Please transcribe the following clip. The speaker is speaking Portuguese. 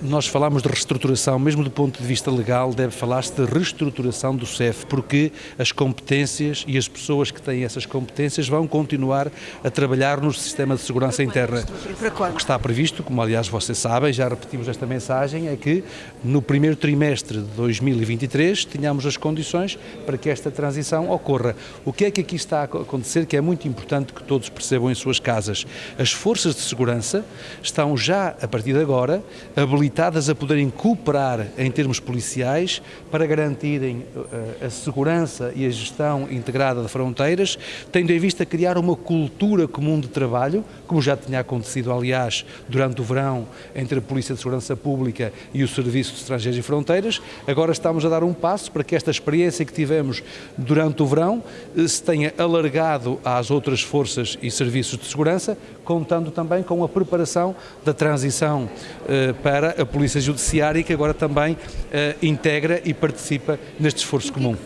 Nós falamos de reestruturação, mesmo do ponto de vista legal, deve falar-se de reestruturação do CEF, porque as competências e as pessoas que têm essas competências vão continuar a trabalhar no sistema de segurança interna. O que está previsto, como aliás vocês sabem, já repetimos esta mensagem, é que no primeiro trimestre de 2023 tenhamos as condições para que esta transição ocorra. O que é que aqui está a acontecer que é muito importante que todos percebam em suas casas? As forças de segurança estão já, a partir de agora, habilitadas habilitadas a poderem cooperar em termos policiais para garantirem uh, a segurança e a gestão integrada de fronteiras, tendo em vista criar uma cultura comum de trabalho, como já tinha acontecido, aliás, durante o verão entre a Polícia de Segurança Pública e o Serviço de Estrangeiros e Fronteiras. Agora estamos a dar um passo para que esta experiência que tivemos durante o verão uh, se tenha alargado às outras forças e serviços de segurança, contando também com a preparação da transição uh, para a Polícia Judiciária que agora também uh, integra e participa neste esforço comum.